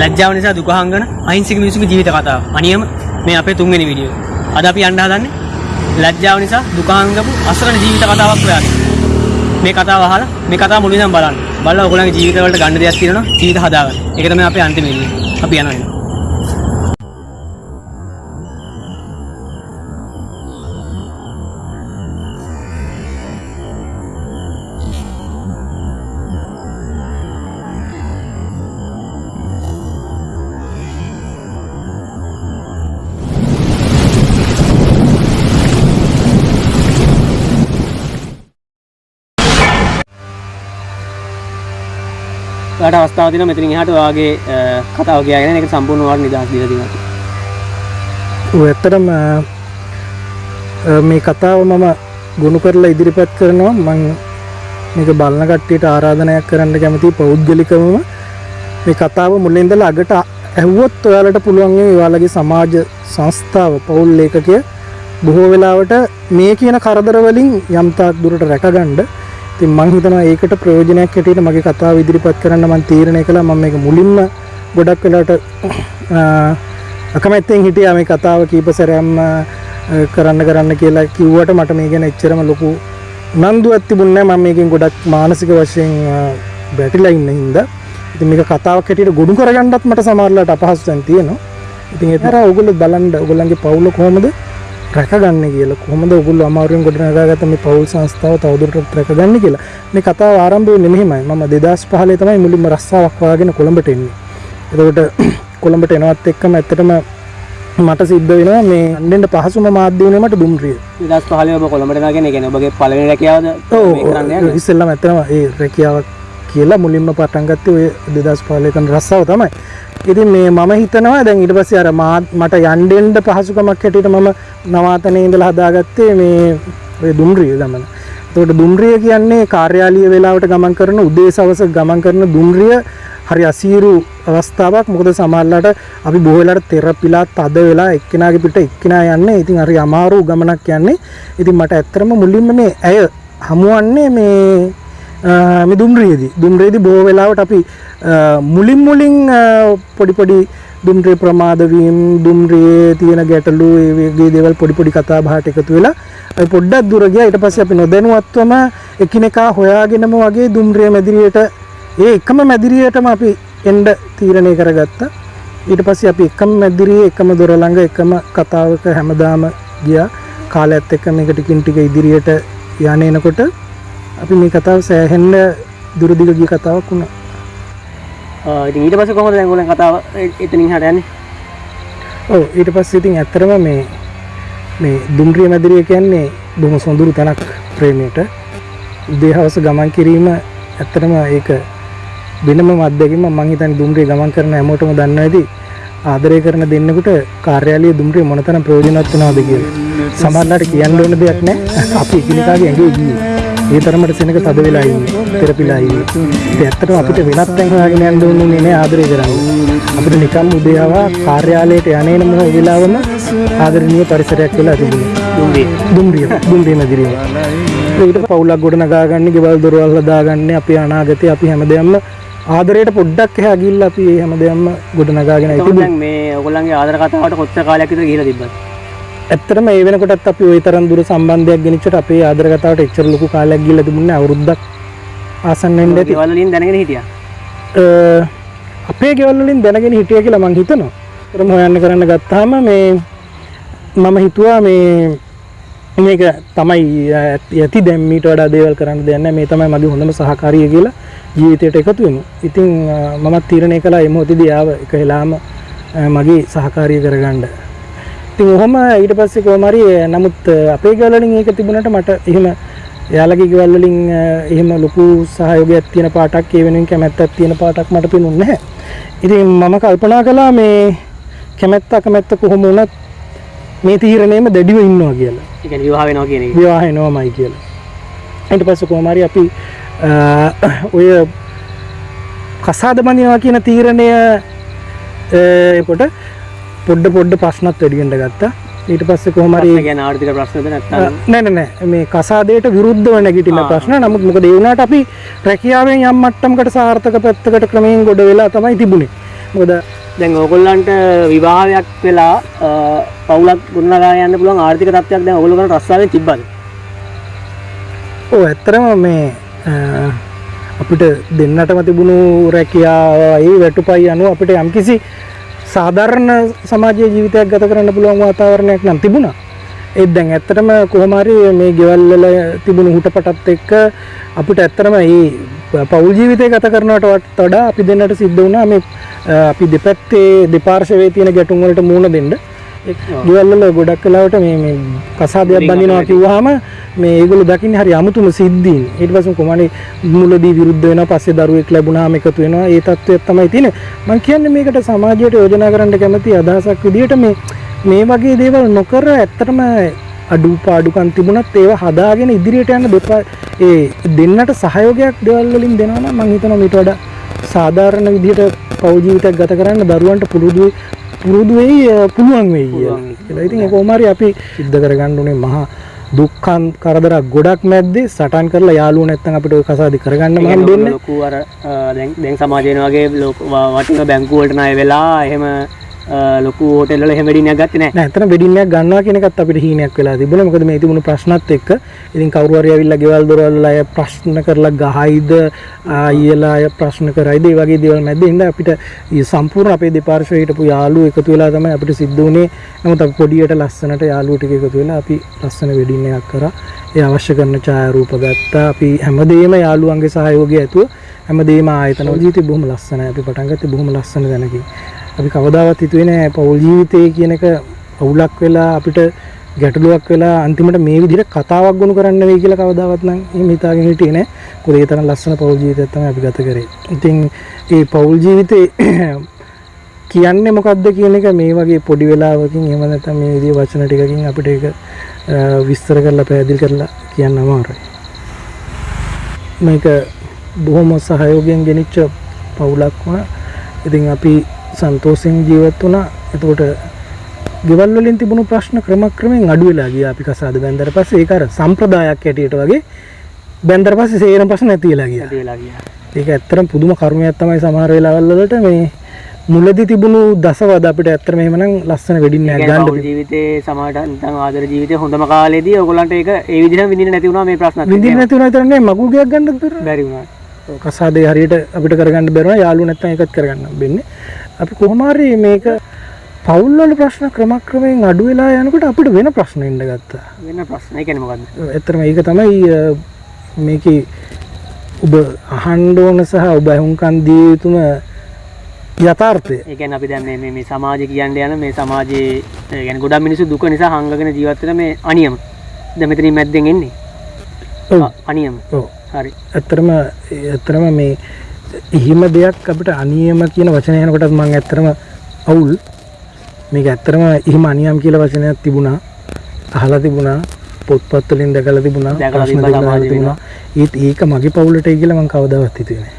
ලැජ්ජාව නිසා දුක හංගන අහිංසක මිනිසුන්ගේ ජීවිත කතාව. අනියම මේ අපේ තුන්වෙනි වීඩියෝ. අද අපි යන්න හදන්නේ ලැජ්ජාව නිසා දුක හංගපු අසරණ ජීවිත කතාවක් හොයාගෙන. මේ කතාව අහලා මේ කතාව මුලින් ඉඳන් බලන්න. බලලා ඔයගොල්ලන්ගේ ජීවිතවලට ගන්න දෙයක් තියෙනවා ජීවිත හදාගන්න. ඒක තමයි අපේ අන්තිම වීඩියෝ. අපි යනවා ඔයාලට අවස්ථාවක් තියෙනවා. මෙතනින් එහාට ඔයාගේ අ, කතාව කියගෙන ඒක සම්පූර්ණ ඔයාලට නිදහස් දීලා තියෙනවා. ඇත්තටම මේ කතාව මම ගොුණු කරලා ඉදිරිපත් කරනවා. මං මේක බලන කට්ටියට ආරාධනයක් කරන්න කැමති පෞද්ගලිකවම. මේ කතාව මුලින්දල අගට ඇහුවොත් ඔයාලට පුළුවන්ගේ ඔයාලගේ සමාජ සංස්ථාව පවුල් ලේකකය බොහෝ වෙලාවට මේ කියන කරදරවලින් යම්තාක් දුරට රැකගණ්ඩ තින් මං හිතනවා ඒකට ප්‍රයෝජනයක් හැටියට මගේ කතාව ඉදිරිපත් කරන්න මන් තීරණය කළ. ම මේක මුලින්ම ගොඩක් වෙලාට අකමැත්තෙන් හිටිය මේ කතාව කීප සැරයම් කරන්න කරන්න කියලා කිව්වට මට මේ ගැන එච්චරම ලොකු නන්දු ඇතිබුන්න ම මේකින් ගොඩක් මානසික වශයෙන් බැටිලා ඉන්න හින්ද. ඉති මේක කතාවක් හැටියට ගොඩු කරගන්නත් මට සමාරලට අපහස්සන් තියෙනවා. ඉතින් එතර ඔගුල බලන්ඩ ඔගුලන්ගේ පවුල කොහොමද? රැකගන්න කියලා. කොහොමද ඔගුල් අමාරුවෙන් ගොඩනගාගත මේ පවුල් සංස්ථාව තවදුරටත් රැකගන්න කියලා? මේ කතාව ආරම්භය නෙමෙහිමයි මම දෙදස් පහලේ තමයි මුලින්ම රස්සාවක් වාගෙන කොළඹට එන්නේ. එතකොට කොළඹට එනවත් එක්කම ඇත්තටම මට සිද්ධ වෙනවා මේ අන්ඩෙන්ට පහසුම මාධ්‍යවනේ මට දුම්රිය නිදහස් පහලේ ඔබ කොළඹට නාගෙන කියන්නේ ඔබගේ පළවෙනි රැකියාවද? මේ කරන්න යන්නේ? ඉස්සෙල්ලම ඇත්තම ඒ රැකියාවක් කියලා මුලින්ම පටන්ගත්තේ ඔය දෙදස් පාලයකන රස්සාව තමයි ඉතින් මේ මම හිතනවා දැන් ඊට පස්සේ අර මාත් මට යන්ඩෙන්ඩ පහසුකමක් හැටියට මම නවාතනය ඉඳලා හදාගත්තේ මේ ඔය දුම්රිය ගමන. තොට දුම්රිය කියන්නේ කාර්යාලිය වෙලාවට ගමන් කරන උදේ සවස ගමන් කරන දුම්රිය හරි අසීරු අවස්ථාවක්. මොකද සමල්ලට අපි බොහලට තෙරපිලා තද වෙලා එක්කෙනගේ පිට එක්කෙනා යන්න. ඉතින් හරි අමාරු ගමනක් යන්නේ. ඉතින් මට ඇත්තරම මුලින්ම මේ ඇය හමුවන්නේ මේ මේ දුම්රියේදී. දුම්රේදී බොහෝ වෙලාවට අපි අ, මුලින් මුලින් අ, පොඩි පොඩි දුම්රේ ප්‍රමාදවීම් දුම්රියේ තියෙන ගැටලු ඒ වගේ දේවල් පොඩි පොඩි කතා බහට එකතු වෙලා අපි පොඩ්ඩක් දුර ගියා. ඊට පස්සේ අපි නොදැනුවත්වම එකිනෙකා හොයාගෙනම වගේ දුම්රිය මැදිරියට ඒ එකම මැදිරියටම අපි එන්න තීරණය කරගත්තා. ඊට පස්සේ අපි එකම මැදිරියේ එකම දොර ළඟ එකම කතාවක හැමදාම ගියා. කාලයත් එක්ක මේක ටිකින් ටික ඉදිරියට යන්නේ එනකොට අපි මේ කතාව සෑහෙන්න දුරදිග ගිය කතාවක් වුණා. ආ, ඉතින් ඊට පස්සේ කොහොමද දැන් ඔයගොල්ලන් කතාව එතනින් හට යන්නේ? ඔව් ඊට පස්සේ ඉතින් ඇත්තරම මේ මේ දුම්රිය මැදිරිය කියන්නේ බොහොම සොඳුරු තැනක් ප්‍රේමයට. උදේ හවස ගමන් කිරීම ඇත්තටම ඒක වෙනම අත්දැකීමක් මං හිතන්නේ දුම්රිය ගමන් කරන හැමෝටම දන්නවා ඇති. ආදරය කරන දෙන්නෙකුට කාර්යාලීය දුම්රිය මොනතරම් ප්‍රයෝජනවත් වෙනවද කියලා. සමහරවිට කියන්න ඕන දෙයක් නැහැ. අපි එකිනෙකාගේ ඇඟේ ගියේ. ඒ තරමට සෙනඟ තද වෙලා ඉන්නේ. තෙරපිලා ඉන්නේ. ඉතින් ඇත්තටම අපිට වෙනත් තැන් හොයාගෙන යන්න ඕනේ නේ ආදරය කරන්නේ. අපිට නිකම් උදේ ආවා කාර්යාලයට යන්නේන මොන වෙලාවම ආදරණීය පරිසරයක් වෙලා තිබුණා. දුම්රිය. දුම්රිය දුම්රිය මැදිරිය. ඊට පවුලක් ගොඩනගා ගන්න, ගෙවල් දොරවල් හදාගන්න, අපේ අනාගතේ අපි හැමදේම ආදරයට පොඩ්ඩක් එහා ගිහිල්ලා අපි මේ හැමදේම ගොඩනගාගෙන ඉතින් දැන් මේ ඔයගොල්ලන්ගේ ආදර කතාවට කොච්චර කාලයක් විතර ගිහිලා තිබ්බද? ඇත්තටම ඒ වෙනකොටත් අපි ওই තරම් දුර සම්බන්ධයක් ගෙනිච්චට අපේ ආදර කතාවට එච්චර ලොකු කාලයක් ගිහිල්ලා තිබුණේ අවුරුද්දක් ආසන්න වෙන්න ඇති. ගෙවල් වලින් දැනගෙන හිටියා. අ, අපේ ගෙවල් වලින් දැනගෙන හිටිය කියලා මං හිතනවා. ඒතරම හොයන්න කරන්න ගත්තාම මේ මම හිතුවා මේ මේක තමයි ඇති දැන් මීට වඩා දේවල් කරන්න දෙයක් නැහැ. මේ තමයි මගේ හොඳම සහකාරිය කියලා ජීවිතයට එකතු වෙමු. ඉතින් මමත් තීරණය කළා ඒ මොහොතේදී ආව එක අ, මගේ සහකාරිය කරගන්න. ඉතින් ඔහොම ඊට පස්සේ කොහොම හරි නමුත් අපේ ගෙවල් වලින් ඒක තිබුණාට මට එහෙම එයාලගේ ගෙවල් වලින් එහෙම ලොකු සහයෝගයක් තියෙන පාටක් ඒ වෙනුවෙන් කැමැත්තක් තියෙන පාටක් මට පෙනුනේ නැහැ. ඉතින් මම කල්පනා කළා මේ කැමැත්ත අකමැත්ත කොහොම වුණත් මේ තීරණයම දැඩිව ඉන්නවා කියලා. ඒ කියන්නේ විවාහ වෙනවා කියන එක. විවාහ වෙනවමයි කියලා. ඊට පස්සේ කොහොම හරි අපි ඔය කසාද බඳිනවා කියන තීරණය කොට පොඩ්ඩ පොඩ්ඩ ප්‍රශ්නත් වැඩි වෙන්න ගත්තා. ඊට පස්සේ කොහොම හරි ප්‍රශ්න කියන්නේ ආර්ථික ප්‍රශ්නද නැත්නම් නෑ නෑ මේ කසාදයට විරුද්ධව නැගිටින. ප්‍රශ්න නමුත් මොකද ඒ වුණාට අපි රැකියාවෙන් යම් මට්ටමකට සාර්ථක පැත්තකට ක්‍රමයෙන් ගොඩ වෙලා තමයි තිබුණේ මොකද දැන් ඕගොල්ලන්ට විවාහයක් වෙලා පවුලක් ගොඩනගා යන්න පුළුවන් ආර්ථික තත්ත්වයක් දැන් ඔයගොල්ලෝ කරන රස්සාවෙන් තිබ්බද? ඕ ඇත්තරම මේ අපිට දෙන්නටම තිබුණු රැකියාවයි වැටුපයි අනුව අපිට යම්කිසි සාධාරණ සමාජය ජීවිතයක් ගත කරන්න පුළුවන් වාතාවරණයක් නම් තිබුණා. ඒත් දැන් ඇත්තටම කොහොමරි මේ ගෙවල්වල තිබුණු හුටපටත් එක්ක අපිට ඇත්තරම ඒ පවුල් ජීවිතය ගත කරනට වඩා අපි දෙන්නට සිද්ධ වුණා මේ අ, අපි දෙපැත්තේ දෙපාර්ශවයේ තියෙන ගැටුම් වලට මුහුණ දෙන්න. ගෙවල්වල ගොඩක් කලාවට මේ මේ කසාදයක් බඳිනවා කිව්වහම මේ ඒගොල්ලෝ දකින්නේ හරි අමුතුම සිද්ධීන්. ඊට පස්සේ කොහමනේ මුලදී විරුද්ධ වෙනවා පස්සේ දරුවෙක් ලැබුණාම එකතු වෙනවා. ඒ තත්ත්වයක් තමයි තියෙන්නේ. මම කියන්නේ මේකට සමාජයට යෝජනා කරන්න කැමති අදහසක් විදිහට මේ මේ වගේ දේවල් නොකර ඇත්තටම අඩුපාඩුකම් තිබුණත් ඒවා හදාගෙන ඉදිරියට යන දෙපා ඒ දෙන්නට සහයෝගයක් දේවල් වලින් දෙනවා නම් මම හිතනවා මීට වඩා සාධාරණ විදිහට පෞල් ජීවිතයක් ගත කරන්න දරුවන්ට පුරුදු පුරුදු වෙයි පුළුවන් වෙයි කියලා. ඉතින් ඒක කොහොම හරි අපි සිද්ධ කරගන්න ඕනේ මහා දුක්ඛන් කරදරක් ගොඩක් මැද්දේ සටන් කරලා යාළුවෝ නැත්තම් අපිට ඔය කසාදි කරගන්න මම දෙන්නේ. ලොකු අර දැන් දැන් සමාජයෙන් වගේ වටින බැංකු වලට ණය වෙලා එහෙම ලොකු හෝටල් වල එහෙම වෙඩින්නක් ගත්තේ නැහැ. නෑ එතන වෙඩින් එකක් ගන්නවා කියන එකත් අපිට හීනයක් වෙලා තිබුණා. මොකද මේ තිබුණු ප්‍රශ්නත් එක්ක ඉතින් කවුරු හරි ඇවිල්ලා ගෙවල් දොරවල් වල අය ප්‍රශ්න කරලා ගහයිද ආයෙලා අය ප්‍රශ්න කරයිද ඒ වගේ දේවල් මැද්දේ ඉඳන් අපිට මේ සම්පූර්ණ අපේ දෙපාර්ශ්වයේ හිටපු යාළුවෝ එකතු වෙලා තමයි අපිට සිද්ධ වුණේ. නමුත් අපි පොඩියට ලස්සනට යාළුවෝ ටික එකතු වෙලා අපි ලස්සන වෙඩින් එකක් කරා. ඒ අවශ්‍ය කරන ඡායාරූප ගත්තා. අපි හැමදේම යාළුවන්ගේ සහයෝගය ඇතුව හැමදේම ආයතන වල ජීවිතේ බොහොම ලස්සනයි. අපි පටන් ගත්තේ බොහොම ලස්සන දැනකින්. අපි කවදාවත් හිතුවේ නෑ පෞල් ජීවිතය කියන එක අවුලක් වෙලා අපිට ගැටලුවක් වෙලා අන්තිමට මේ විදිහට කතාවක් ගොනු කරන්න වෙයි කියලා කවදාවත් නම් එහෙම හිතාගෙන හිටියේ නෑ. මොකද ඒ තරම් ලස්සන පෞල් ජීවිතයක් තමයි අපි ගත කරේ. ඉතින් ඒ පෞල් ජීවිතේ කියන්නේ මොකක්ද කියන එක මේ වගේ පොඩි වෙලාවකින් එහෙම නැත්නම් මේ විදිහේ වචන ටිකකින් අපිට ඒක අ, විස්තර කරලා පැහැදිලි කරලා කියන්න අමාරුයි. මේක බොහොම සහයෝගයෙන් ගෙනිච්ච පවුලක් වුණා. ඉතින් අපි සන්තෝෂෙන් ජීවත් වුණා. එතකොට ගෙවල් වලින් තිබුණු ප්‍රශ්න ක්‍රමක්‍රමයෙන් අඩු වෙලා ගියා අපි කසාද බැන්දට පස්සේ ඒක අර සම්ප්‍රදායක් හැටියට වගේ බැන්දට පස්සේ සේරම ප්‍රශ්න නැති වෙලා ගියා. නැති වෙලා ගියා. ඒක ඇත්තටම පුදුම කර්මයක් තමයි සමහර වෙලාවල් වලට මේ මුලදී තිබුණු දසවද අපිට ඇත්තටම එහෙමනම් ලස්සන වෙඩින් එකක් ගන්න ගන්න ජීවිතේ සමාජයට නිකන් ආදර ජීවිතේ හොඳම කාලේදී ඔයගොල්ලන්ට ඒක ඒ විදිහටම විඳින්න නැති වුණා මේ ප්‍රශ්නත් එක්ක. විඳින්න නැති වුණා විතරක් නෙවෙයි මගුල් ගයක් ගන්නත් බැහැ. බැරි වුණා. කසාදේ හරියට අපිට කරගන්න බැරුණා යාළුවෝ නැත්තම් ඒකත් කරගන්න බෙන්නේ. අපි කොහොම හරි මේක පවුල් වල ප්‍රශ්න ක්‍රමක්‍රමයෙන් අඩු වෙලා යනකොට අපිට වෙන ප්‍රශ්න එන්න ගත්තා. වෙන ප්‍රශ්න. කියන්නේ මොකද්ද? ඇත්තටම ඒක තමයි මේකේ ඔබ අහන්න ඕන සහ ඔබ අහුම්කන් දිය යුතුම යථාර්ථය. ඒ කියන්නේ අපි දැන් මේ මේ මේ සමාජය කියන්න යන මේ සමාජයේ කියන්නේ ගොඩක් මිනිස්සු දුක නිසා හංගගෙන ජීවත් වෙන මේ අනියම. දැන් මෙතනින් මැද්දෙන් එන්නේ. අනියම. ඔව්. හරි. ඇත්තරම ඇත්තරම මේ එහෙම දෙයක් අපිට අනියම කියන වචනය යනකොටත් මම ඇත්තරම අවුල් මේක ඇත්තරම එහෙම අනියම් කියලා වචනයක් තිබුණා අහලා තිබුණා පොත්පත් වලින් දැකලා තිබුණා දැකලා ප්‍රශ්න සමාජයේ තිබුණා ඒත් ඒක මගේ පවුලට කියලා මම කවදාවත් හිතුවේ නෑ.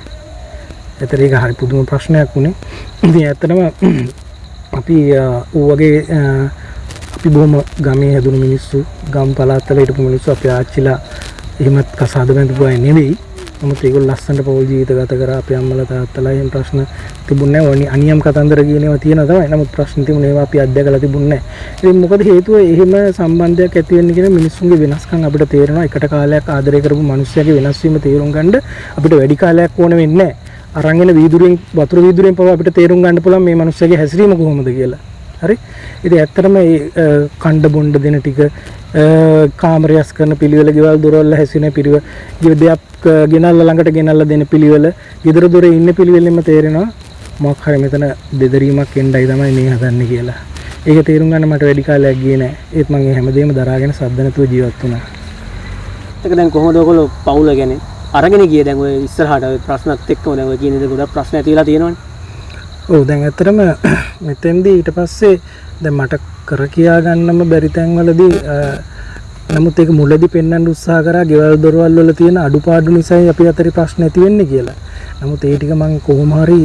ඒතර ඒක හරි පුදුම ප්‍රශ්නයක් වුණේ. ඉතින් ඇත්තටම අපි අ, ඌ වගේ අ, අපි බොහොම ගමේ හැදුණු මිනිස්සු ගම් පළාත්වල හිටපු මිනිස්සු අපේ ආච්චිලා එහෙමත් කසාද බැඳපු අය නෙවෙයි. නමුත් ඒගොල්ලෝ ලස්සනට පෞල් ජීවිත ගත කරා අපේ අම්මලා තාත්තලා එහෙම ප්‍රශ්න තිබුණේ නැහැ. ඕනි අනියම් කතන්දර කියන ඒවා තියෙනවා තමයි. නමුත් ප්‍රශ්න තිබුණේ ඒවා අපි අත්දැකලා තිබුණේ නැහැ. ඉතින් මොකද හේතුව එහෙම සම්බන්ධයක් ඇති වෙන්න කියන මිනිස්සුන්ගේ වෙනස්කම් අපිට තේරෙනවා. එකට කාලයක් ආදරය කරපු මිනිස්සුන්ගේ වෙනස් වීම තේරුම් ගන්න අපිට වැඩි කාලයක් ඕන වෙන්නේ නැහැ. අරන් එන වීදුරෙන් වතුර වීදුරෙන් පවා අපිට තේරුම් ගන්න පුළුවන් මේ මිනිස්සුගේ හැසිරීම කොහොමද කියලා. හරි ඉතින් ඇත්තටම මේ කණ්ඩ බොණ්ඩ දෙන ටික අ, කාමරයස් කරන පිළිවෙල ගෙවල් දොරවල් හැසිරෙන පිළිවෙල ජීව දෙයක් අ, ගෙනල්ලා ළඟට ගෙනල්ලා දෙන පිළිවෙල ගෙදර දොරේ ඉන්න පිළිවෙලෙම තේරෙනවා මොකක් හරි මෙතන දෙදරීමක් එන්නයි තමයි මේ හදන්නේ කියලා. ඒක තේරුම් ගන්න මට වැඩි කාලයක් ගියේ නෑ. ඒත් මම මේ හැමදේම දරාගෙන සද්ද නැතුව ජීවත් වුණා. ඒක දැන් කොහොමද ඔයගොල්ලෝ පවුල ගැන අරගෙන ගියේ දැන් ඔය ඉස්සරහට ඔය ප්‍රශ්නත් එක්කම දැන් ඔය කියන දේ ගොඩක් ප්‍රශ්න ඇති වෙලා තියෙනවනේ. ඔව් දැන් ඇත්තටම මෙතෙන්දී ඊට පස්සේ දැන් මට කර කියා ගන්නම බැරි තැන්වලදී අ, නමුත් ඒක මුලදී පෙන්වන්න උත්සාහ කරා ගෙවල් දොරවල් වල තියෙන අඩුපාඩු නිසායි අපි අතරේ ප්‍රශ්න ඇති වෙන්නේ කියලා. නමුත් ඒ ටික මම කොහොම හරි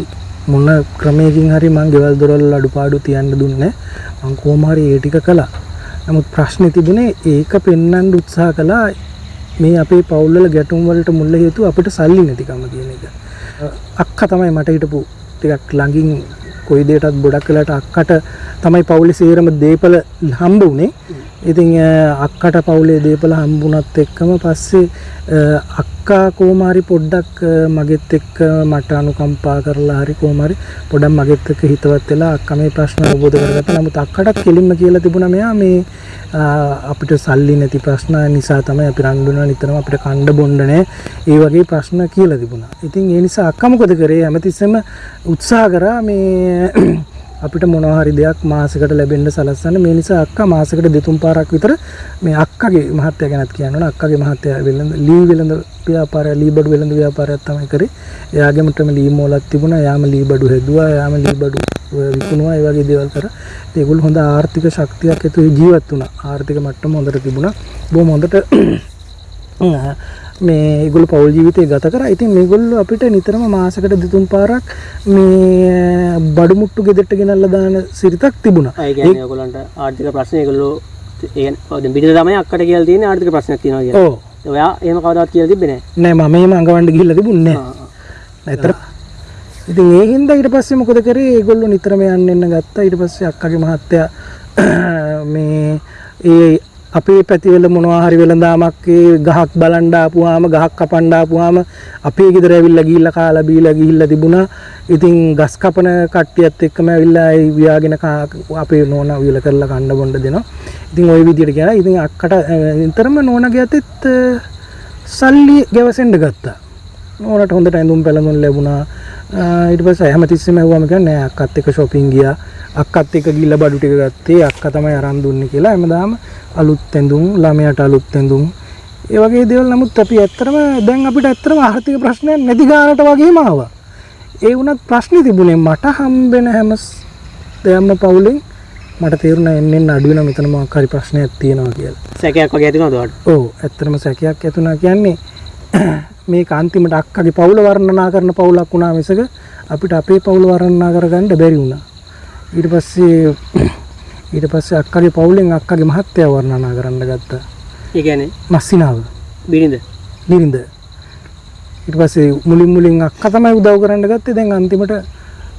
මොන ක්‍රමයකින් හරි මම ගෙවල් දොරවල් වල අඩුපාඩු තියන්න දුන්නේ මම කොහොම හරි ඒ ටික කළා. නමුත් ප්‍රශ්නේ තිබුණේ ඒක පෙන්වන්න උත්සාහ කළා මේ අපේ පවුල් වල ගැටුම් වලට මුල් හේතුව අපිට සල්ලි නැතිකම කියන එක. අක්කා තමයි මට හිටපු ටිකක් ළඟින් කොයි දෙයටත් ගොඩක් වෙලාට අක්කට තමයි පවුලේ සේරම දීපල හම්බ වුනේ. ඉතින් අ, අක්කට පවුලේ දීපල හම්බුණත් එක්කම පස්සේ අ, අක්කා කොහොමාරි පොඩ්ඩක් අ, මගෙත් එක්ක මට අනුකම්පා කරලා හරි කොහොමාරි පොඩක් මගෙත් එක්ක හිතවත් වෙලා අක්කා මේ ප්‍රශ්න අවබෝධ කරගත්තා. නමුත් අක්කටත් කෙලින්ම කියලා තිබුණා මෙයා මේ අ, අපිට සල්ලි නැති ප්‍රශ්න නිසා තමයි අපි රණ්ඩු වෙනවා නිතරම අපිට කණ්ඩ බොණ්ඩ නැහැ. ඒ වගේ ප්‍රශ්න කියලා තිබුණා. ඉතින් ඒ නිසා අක්කා මොකද කරේ හැමතිස්සෙම උත්සාහ කරා මේ අපිට මොනවා හරි දෙයක් මාසෙකට ලැබෙන්න සලස්සන්න. මේ නිසා අක්කා මාසෙකට දෙතුන් පාරක් විතර මේ අක්කගේ මහත්තයා ගැනත් කියන්න ඕන. අක්කගේ මහත්තයා වෙළඳ ලී වෙළඳ ව්‍යාපාරය ලී බඩු වෙළඳ ව්‍යාපාරයක් තමයි කරේ. එයාගෙමටම ලී මෝලක් තිබුණා. යාම ලී බඩු හැදුවා. යාම ලී බඩු විකුණුවා. ඒ වගේ දේවල් කරා. ඉතින් ඒගොල්ලෝ හොඳ ආර්ථික ශක්තියක් ඇතුළේ ජීවත් වුණා. ආර්ථික මට්ටම හොඳට තිබුණා. බොහොම හොඳට මේ ඒගොල්ලෝ පෞල් ජීවිතය ගත කරා. ඉතින් මේගොල්ලෝ අපිට නිතරම මාසෙකට දෙතුන් පාරක් මේ බඩු මුට්ටු ගෙදරට ගෙනල්ලා දාන සිරිතක් තිබුණා. ඒ කියන්නේ ඔයගොල්ලන්ට ආර්ථික ප්‍රශ්න ඒගොල්ලෝ ඒ දැන් පිටින් තමයි අක්කට කියලා තියෙන ආර්ථික ප්‍රශ්නයක් තියෙනවා කියලා. ඔව්. ඔයා එහෙම කවදාවත් කියලා තිබ්බේ නැහැ. නෑ මම එහෙම අඟවන්න ගිහිල්ලා තිබුණේ නෑ. ඉතින් ඒ හින්දා ඊට පස්සේ මොකද කරේ? ඒගොල්ලෝ නිතරම යන්න එන්න ගත්තා. ඊට පස්සේ අක්කගේ මහත්තයා මේ ඒ අපේ පැතිවල මොනවා හරි වෙළඳාමක් ඒ ගහක් බලන්න ආපුවාම ගහක් කපන්න ආපුවාම අපේ ගෙදර ඇවිල්ලා ගිහිල්ලා කාලා බීලා ගිහිල්ලා තිබුණා. ඉතින් ගස් කපන කට්ටියත් එක්කම ඇවිල්ලා ඒ ව්‍යාගෙන කා- අපේ නෝනා විල කරලා කන්න බොන්න දෙනවා. ඉතින් ওই විදිහට කියලා ඉතින් අක්කට අ, නිතරම නෝනාගේ අතෙත් අ, සල්ලි ගැවසෙන්න ගත්තා. නෝනට හොඳට ඇඳුම් පැළඳුම් ලැබුණා. ඊට පස්සේ හැමතිස්සෙම ඇහුවම කියන්නේ නෑ අක්කත් එක්ක shopping ගියා. අක්කත් එක්ක ගිහිල්ලා බඩු ටික ගත්තේ අක්කා තමයි අරන් දුන්නේ කියලා හැමදාම අලුත් ඇඳුම් ළමයාට අලුත් ඇඳුම් ඒ වගේ දේවල් නමුත් අපි ඇත්තටම දැන් අපිට ඇත්තටම ආර්ථික ප්‍රශ්නයක් නැති ගානට වගේම ආවා. ඒ වුණත් ප්‍රශ්නේ තිබුණේ මට හම්බෙන හැම දෙයක්ම පවුලෙන් මට තේරුණා එන්න එන්න අඩු වෙනවා මෙතන මොකක් හරි ප්‍රශ්නයක් තියෙනවා කියලා. සැකයක් වගේ ඇති වෙනවද ඔයාලට? ඔව් ඇත්තටම සැකයක් ඇතුණා කියන්නේ මේක අන්තිමට අක්කගේ පවුල වර්ණනා කරන පවුලක් වුණා මිසක අපිට අපේ පවුල වර්ණනා කරගන්න බැරි වුණා. ඊට පස්සේ ඊට පස්සේ අක්කගේ පවුලෙන් අක්කගේ මහත්තයා වර්ණනා කරන්න ගත්තා. ඒ කියන්නේ මස්සිනාව බිරිඳ. නිරින්ද. ඊට පස්සේ මුලින් මුලින් අක්කා තමයි උදව් කරන්න ගත්තේ. දැන් අන්තිමට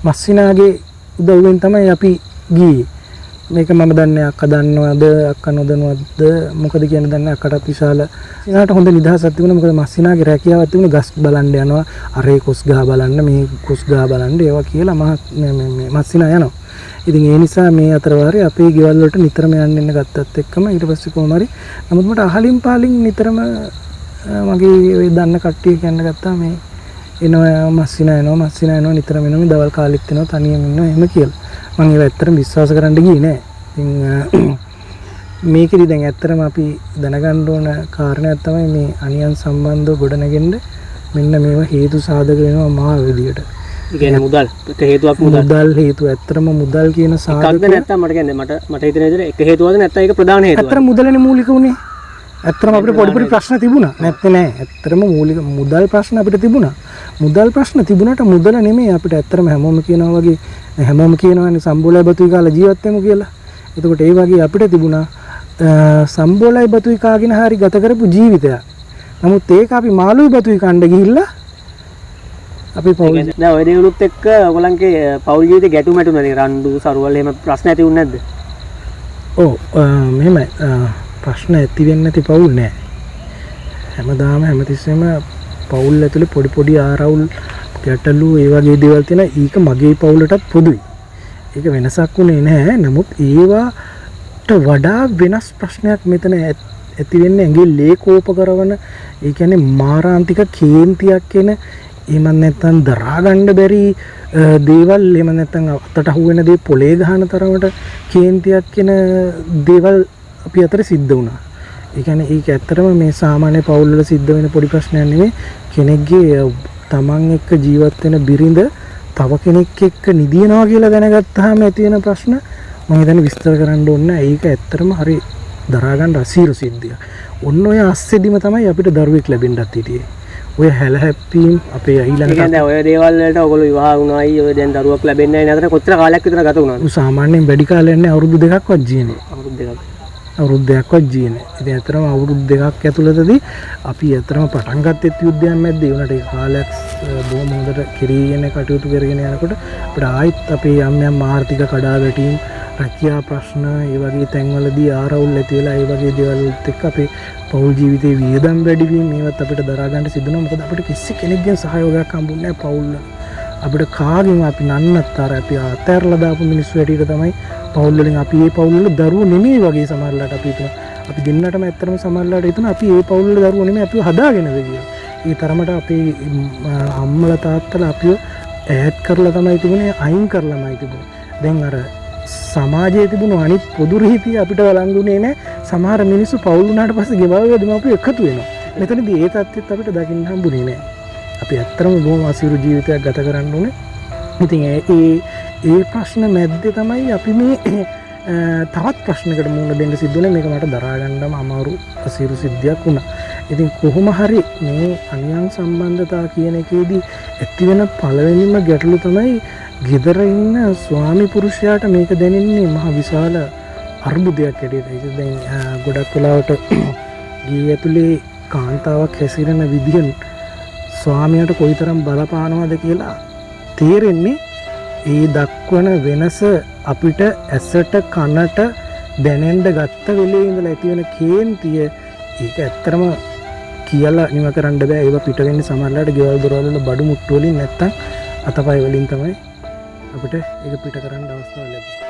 මස්සිනාගේ උදව්වෙන් තමයි අපි ගියේ. මේක මම දන්නේ අක්කා දන්නවද අක්කා නොදන්නවද මොකද කියන දන්නේ අක්කටත් විශාල. සිනාට හොඳ නිදහසක් තිබුණා මොකද මස්සිනාගේ රැකියාවක් තිබුණා ගස් බලන්න යනවා අරේ කොස් ගහ බලන්න මේ කොස් ගහ බලන්න ඒවා කියලා මහ මේ- මේ- මේ මස්සිනා යනවා. ඉතින් ඒ නිසා මේ අතර වාරේ අපේ ගෙවල් වලට නිතරම යන්න එන්න ගත්තත් එක්කම ඊට පස්සේ කොහොම හරි නමුත් මට අහලින් පාලින් නිතරම අ, මගේ ඔය දන්න කට්ටිය කියන්න ගත්තා මේ එනවා මස්සිනා එනවා මස්සිනා එනවා නිතරම එනවා මේ දවල් කාලෙත් එනවා තනියම ඉන්නවා එහෙම කියලා. මම ඒව ඇත්තටම විශ්වාස කරන්න ගියේ නෑ ඉතින් මේකෙදි දැන් ඇත්තටම අපි දැනගන්න ඕන කාරණයක් තමයි මේ අනියන් සම්බන්ධව ගොඩනගෙන්න මෙන්න මේවා හේතු සාධක වෙනවා මා විදියට ඒ කියන්නේ මුදල්. හේතුවක් මුදල්. මුදල් හේතු ඇත්තටම මුදල් කියන සාධක නැත්නම් මට කියන්නේ මට මට හිතෙන විදිහට එක හේතුවක්ද නැත්නම් ඒක ප්‍රධාන හේතුවක්. ඇත්තට මුදලනේ මූලික උනේ. ඇත්තටම අපිට පොඩි පොඩි ප්‍රශ්න තිබුණා. නැත්තේ නෑ. ඇත්තටම මූලික මුදල් ප්‍රශ්න අපිට තිබුණා. මුදල් ප්‍රශ්න තිබුණාට මුදල නෙමෙයි අපිට ඇත්තටම හැමෝම කියනවා වගේ හැමෝම කියනවානේ සම්බෝලයි බතුයි කාලා ජීවත් වෙමු කියලා. එතකොට ඒ වගේ අපිට තිබුණා සම්බෝලයි බතුයි කාගෙන හරි ගත කරපු ජීවිතයක්. නමුත් ඒක අපි මාළුයි බතුයි කණ්ඩ ගිහිල්ලා අපි පොල් දැන් ඔය දේවලුත් එක්ක ඔයගලන්ගේ පෞල් ජීවිතේ ගැටුම් ඇතුණනේ රණ්ඩු සරුවල් එහෙම ප්‍රශ්න ඇති වුනේ නැද්ද? ඔව් මෙහෙමයි ප්‍රශ්න ඇති වෙන්නේ නැති පවුල් නෑ. හැමදාම හැමතිස්සෙම පවුල් ඇතුලේ පොඩි පොඩි ආරවුල් ගැටලු ඒ වගේ දේවල් තියෙන ඒක මගේ පවුලටත් පොදුයි. ඒක වෙනසක් වුණේ නැහැ නමුත් ඒවාට වඩා වෙනස් ප්‍රශ්නයක් මෙතන ඇත්- ඇති වෙන්නේ ඇඟේ ලේ කෝප කරවන ඒ කියන්නේ මාරාන්තික කේන්තියක් එන එහෙම නැත්නම් දරා ගන්න බැරි අ, දේවල් එහෙම නැත්නම් අතට අහුවෙන දේ පොලේ ගහන තරමට කේන්තියක් එන දේවල් අපි අතර සිද්ධ වුණා. ඒ කියන්නේ ඒක ඇත්තටම මේ සාමාන්‍ය පවුල් වල සිද්ධ වෙන පොඩි ප්‍රශ්නයක් නෙමෙයි කෙනෙක්ගේ තමන් එක්ක ජීවත් වෙන බිරිඳ තව කෙනෙක් එක්ක නිදිනවා කියලා දැනගත්තාම ඇති වෙන ප්‍රශ්න මම හිතන්නේ විස්තර කරන්න ඕනේ නැහැ. ඒක ඇත්තටම හරි දරා ගන්න අසීරු සිද්ධියක්. ඔන්න ඔය අස්සෙදිම තමයි අපිට දරුවෙක් ලැබෙන්නත් හිටියේ. ඔය හැල හැප්පීම් අපේ ඊළඟට ඔය දේවල් වලට ඔයගොල්ලෝ විවාහ වුණායි ඔය දැන් දරුවක් ලැබෙන්නේ නැහැ නේද? කොච්චර කාලයක් විතර ගත වුණාද? සාමාන්‍යයෙන් වැඩි කාලයක් නැහැ අවුරුදු දෙකක්වත් ජීනේ. අවුරුදු දෙකක්. අවුරුද්ධයක්වත් ජීන ඉති ඇතරම අවුරුද් දෙකක් ඇතුළතදී අපි ඇතරම පටන්ගත්තෙත් යුද්ධයන් මැද වනට කාලයක් බෝ මොදට කිරීගෙන කටයුතු කරගෙන යනකොට ප්‍රායිත් අපේ යම්යම් මාර්ථික කඩා වැටීම් රැකයා ප්‍රශ්න ඒ වගේ තැන්වලදී ආරවුල් ඇතිවෙලා ඒ වගේ දෙවල්ත් එක් අපේ පවුල් ජීවිතය වියදම් වැඩිවීම මේවත් අපිට දරාගන්නට සිදුන මොකද අපට කිසි කෙනෙක්ගෙන් සහයෝගයක් කම්බුන්න පවුල්ල අපිට කාගෙන් අපි නන්නත් අර අපි අතැරලදාපු මිනිස් වැඩිට තමයි පවුල්ලින් අපි ඒ පවුල්ල දරුව නෙමේ වගේ සමරලට අපිට අපි දෙන්නටම ඇත්තරම සමරලාට එතුන අපි ඒ පවුල්ල දරුවනම අපි හදාගෙනද කිය ඒ තරමට අපේ අම්මල තාත්තල අපිෝ ඇත් කරලා තමයි තිබුණේ අයින් කරලමයි තිබුණ. දැන් අර සමාජය තිබුණු අනිත් පොදුරහිති අපිට වලංගුනේ නෑ. සමහර මිනිස්සු පවුල්ුනාට පස ගෙබව දමපු එකතු වෙන මෙතන ඒ තත්ත් අපිට දකින්න හම්බුනේ නෑ. අපි ඇත්තරම බෝම අසිරු ජීවිතයක් ගත කරන්න ඕන. ඉතින් ඒ ඒ ප්‍රශ්න මැද්ද තමයි අපි මේ තවත් ප්‍රශ්නකට මුණ දෙන්න සිද්ධන මේක මට දරාගණ්ඩම අමාරු අසිරු සිද්ධියක් වුණා. ඉතින් කොහොම හරි මේ අනියන් සම්බන්ධතා කියන එකේදී ඇතිවෙන පලවෙනිම ගැටලු තමයි ගෙදර ඉන්න ස්වාමි පුරුෂයාට මේක දැනෙන්නේ මහ විශාල අර්බුදයක් ඇඩට දැන් ගොඩක් කලාවට ගේ ඇතුළේ කාන්තාවක් හැසිරෙන විදිහන් ස්වාමයට කොයිතරම් බලපානවද කියලා තේරෙන්නේ ඒ දක්වන වෙනස අපිට ඇසට කනට දැනෙන්ඩ ගත්ත වෙලේ ඉඳල ඇතිවෙන කේන්තිය ඒක ඇත්තරම කියලා නිම කරන්න බෑ. ඒ පිටවෙන්න සමරලට ගෙවල් දොරවල බඩු මුට්ටුවලින් නැත්තම් අතපයි වලින් තමයි අපට ඒක පිට කරන්න අවස්ථාව ලැබ